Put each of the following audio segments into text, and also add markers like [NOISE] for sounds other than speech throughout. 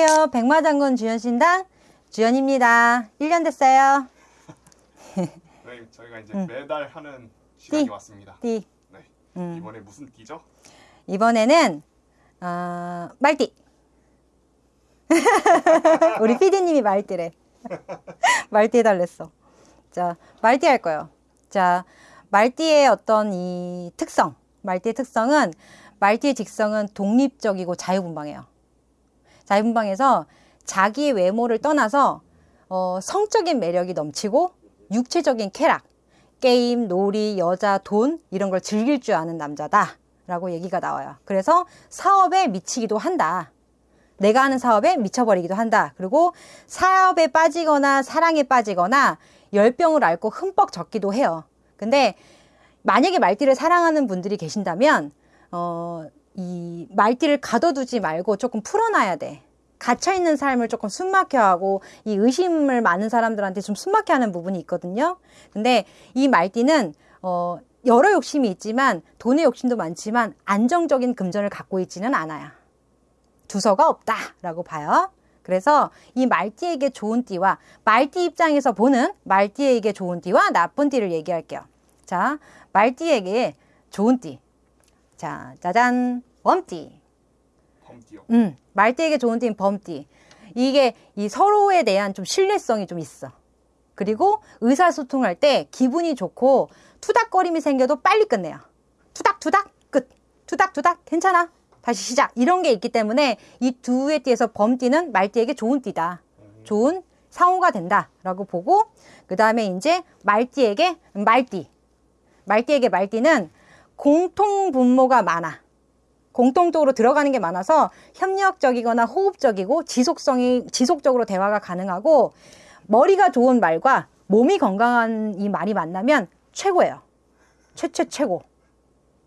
안녕하세요. 백마장군 주연신당 주연입니다. 1년 됐어요. 네, 저희가 이제 음. 매달 하는 시간이 띠. 왔습니다. 띠. 네. 음. 이번에 무슨 띠죠? 이번에는 어, 말띠. [LAUGHS] 우리 PD님이 말띠래. [LAUGHS] 말띠 해달랬어. 자, 말띠 할 거예요. 자, 말띠의 어떤 이 특성, 말띠의 특성은 말띠의 직성은 독립적이고 자유분방해요. 자유분방해서 자기 외모를 떠나서 어, 성적인 매력이 넘치고 육체적인 쾌락, 게임, 놀이, 여자, 돈 이런 걸 즐길 줄 아는 남자다. 라고 얘기가 나와요. 그래서 사업에 미치기도 한다. 내가 하는 사업에 미쳐버리기도 한다. 그리고 사업에 빠지거나 사랑에 빠지거나 열병을 앓고 흠뻑 젖기도 해요. 근데 만약에 말띠를 사랑하는 분들이 계신다면 어, 이 말띠를 가둬두지 말고 조금 풀어놔야 돼. 갇혀있는 삶을 조금 숨막혀 하고 이 의심을 많은 사람들한테 좀 숨막혀 하는 부분이 있거든요. 근데 이 말띠는 어, 여러 욕심이 있지만 돈의 욕심도 많지만 안정적인 금전을 갖고 있지는 않아요. 두서가 없다라고 봐요. 그래서 이 말띠에게 좋은 띠와 말띠 입장에서 보는 말띠에게 좋은 띠와 나쁜 띠를 얘기할게요. 자, 말띠에게 좋은 띠. 자, 짜잔, 범띠. 범띠요. 음, 말띠에게 좋은 띠는 범띠. 이게 이 서로에 대한 좀 신뢰성이 좀 있어. 그리고 의사소통할 때 기분이 좋고 투닥거림이 생겨도 빨리 끝내요. 투닥투닥 끝. 투닥투닥 괜찮아. 다시 시작. 이런 게 있기 때문에 이 두의 띠에서 범띠는 말띠에게 좋은 띠다. 좋은 상호가 된다라고 보고 그 다음에 이제 말띠에게 말띠. 말띠에게 말띠는 공통 분모가 많아. 공통적으로 들어가는 게 많아서 협력적이거나 호흡적이고 지속성이 지속적으로 대화가 가능하고 머리가 좋은 말과 몸이 건강한 이 말이 만나면 최고예요. 최최 최고.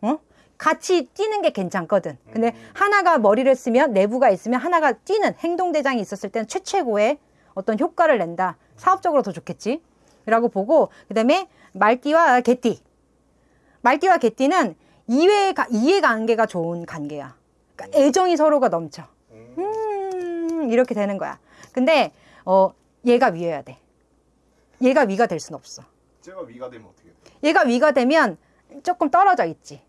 어? 같이 뛰는 게 괜찮거든. 근데 음. 하나가 머리를 쓰면 내부가 있으면 하나가 뛰는 행동 대장이 있었을 때는 최최고의 어떤 효과를 낸다. 사업적으로 더 좋겠지. 라고 보고 그다음에 말띠와 개띠. 말띠와 개띠는 이해 이해관계가 좋은 관계야. 그러니까 애정이 서로가 넘쳐. 음. 음, 이렇게 되는 거야. 근데 어 얘가 위여야 돼. 얘가 위가 될 순 없어. 제가 위가 되면 어떻게 돼요? 얘가 위가 되면 조금 떨어져 있지.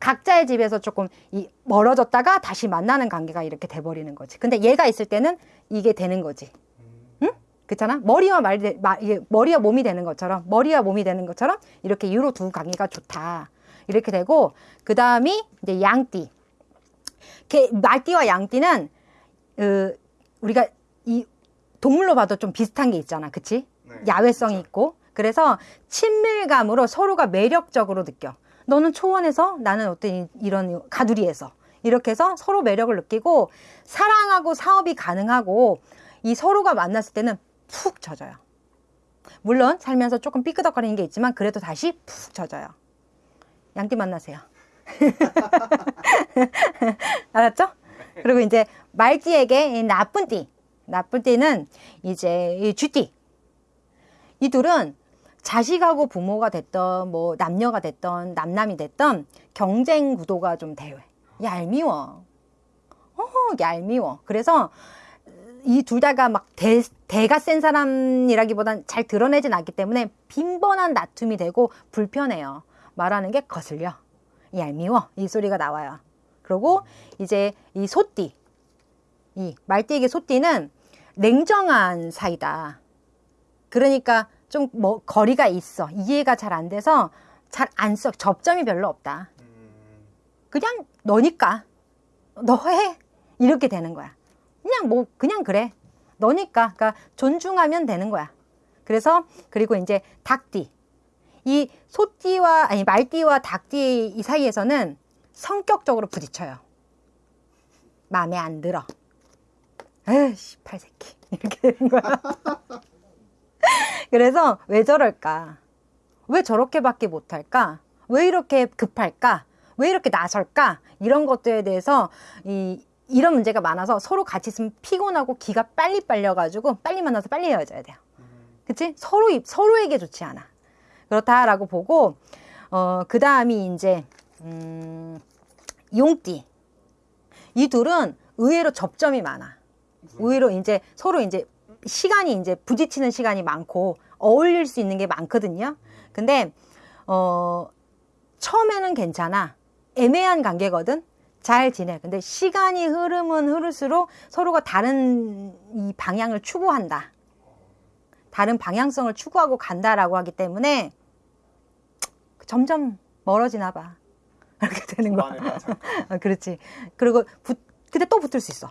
각자의 집에서 조금 이 멀어졌다가 다시 만나는 관계가 이렇게 돼버리는 거지. 근데 얘가 있을 때는 이게 되는 거지. 응? 그렇잖아? 머리와 말, 마, 머리와 몸이 되는 것처럼, 머리와 몸이 되는 것처럼 이렇게 유로 두 관계가 좋다. 이렇게 되고, 그 다음이 이제 양띠. 개, 말띠와 양띠는, 어, 우리가 이 동물로 봐도 좀 비슷한 게 있잖아. 그치? 네, 야외성이 진짜. 있고 그래서 친밀감으로 서로가 매력적으로 느껴 너는 초원에서 나는 어떤 이- 이런 가두리에서 이렇게 해서 서로 매력을 느끼고 사랑하고 사업이 가능하고 이 서로가 만났을 때는 푹 젖어요 물론 살면서 조금 삐끄덕거리는 게 있지만 그래도 다시 푹 젖어요 양띠 만나세요. [LAUGHS] 알았죠? 그리고 이제 말띠에게 이 나쁜 띠 나쁜 띠는 이제 이 쥐띠. 이 둘은 자식하고 부모가 됐던 뭐 남녀가 됐던 남남이 됐던 경쟁 구도가 좀 대회 얄미워. 어 얄미워. 그래서 이 둘 다가 막 대, 대가 센 사람이라기보단 잘 드러내진 않기 때문에 빈번한 다툼이 되고 불편해요 말하는 게 거슬려. 얄미워. 이 소리가 나와요. 그리고 이제 이 소띠 이 말띠에게 소띠는 냉정한 사이다. 그러니까 좀 뭐 거리가 있어. 이해가 잘 안 돼서 잘 안 써. 접점이 별로 없다. 음. 그냥 너니까. 너 해. 이렇게 되는 거야. 그냥 뭐 그냥 그래. 너니까. 그러니까 존중하면 되는 거야. 그래서 그리고 이제 닭띠 이 소띠와 아니 말띠와 닭띠 이 사이에서는 성격적으로 부딪혀요 마음에 안 들어 에이씨 팔새끼 [LAUGHS] 이렇게 되는 거야 그래서 왜 저럴까? 왜 저렇게밖에 못할까? 왜 이렇게 급할까? 왜 이렇게 나설까? 이런 것들에 대해서 이, 이런 문제가 많아서 서로 같이 있으면 피곤하고 기가 빨리 빨려가지고 빨리 만나서 빨리 헤어져야 돼요. 그치? 서로, 서로에게 좋지 않아. 그렇다라고 보고, 어, 그 다음이 이제, 음, 용띠. 이 둘은 의외로 접점이 많아. 오히려 이제 서로 이제 시간이 이제 부딪히는 시간이 많고 어울릴 수 있는 게 많거든요. 근데 어 처음에는 괜찮아. 애매한 관계거든. 잘 지내. 근데 시간이 흐르면 흐를수록 서로가 다른 이 방향을 추구한다. 다른 방향성을 추구하고 간다라고 하기 때문에 점점 멀어지나 봐. [LAUGHS] 이렇게 되는 거야. 초반에는 잠깐. 아, [LAUGHS] 그렇지. 그리고 붙, 근데 또 붙을 수 있어.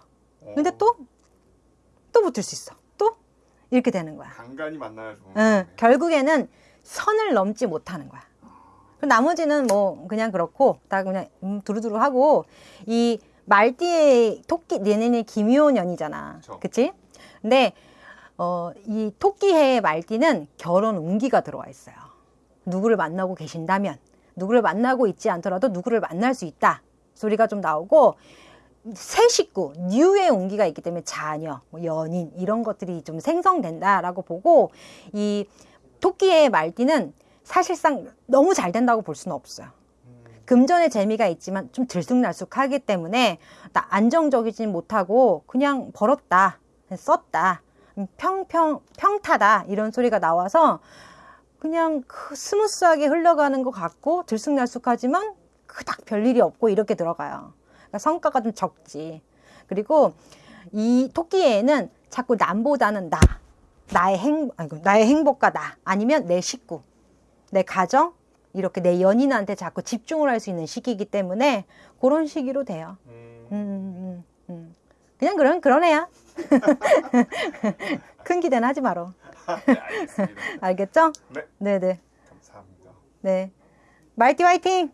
근데 어, 또, 또 붙을 수 있어. 또, 이렇게 되는 거야. 간간히 만나야 좋은. 응. 결국에는 선을 넘지 못하는 거야. 그럼 나머지는 뭐, 그냥 그렇고, 다 그냥, 음, 두루두루 하고, 이 말띠의 토끼, 내년이 김효년이잖아. 그쵸. 그치? 근데, 어, 이 토끼해의 말띠는 결혼 운기가 들어와 있어요. 누구를 만나고 계신다면, 누구를 만나고 있지 않더라도 누구를 만날 수 있다. 소리가 좀 나오고, 새 식구, 뉴의 운기가 있기 때문에 자녀, 뭐 연인, 이런 것들이 좀 생성된다라고 보고, 이 토끼의 말띠는 사실상 너무 잘 된다고 볼 수는 없어요. 음, 금전의 재미가 있지만 좀 들쑥날쑥하기 때문에 나 안정적이진 못하고 그냥 벌었다, 썼다, 평평 평타다 이런 소리가 나와서 그냥 그 smooth하게 흘러가는 것 같고 들쑥날쑥하지만 그닥 별일이 없고 이렇게 들어가요. 그러니까 성과가 좀 적지. 그리고 이 토끼에는 자꾸 남보다는 나, 나의 행, 아이고, 나의 행복과 나, 아니면 내 식구, 내 가정, 이렇게 내 연인한테 자꾸 집중을 할 수 있는 시기이기 때문에 그런 시기로 돼요. 음, 음, 음, 음. 그냥 그런 그런 애야. [LAUGHS] 큰 기대는 하지 마라. 네, [LAUGHS] 알겠죠? 네. 네네. 감사합니다. 네. 말티 화이팅!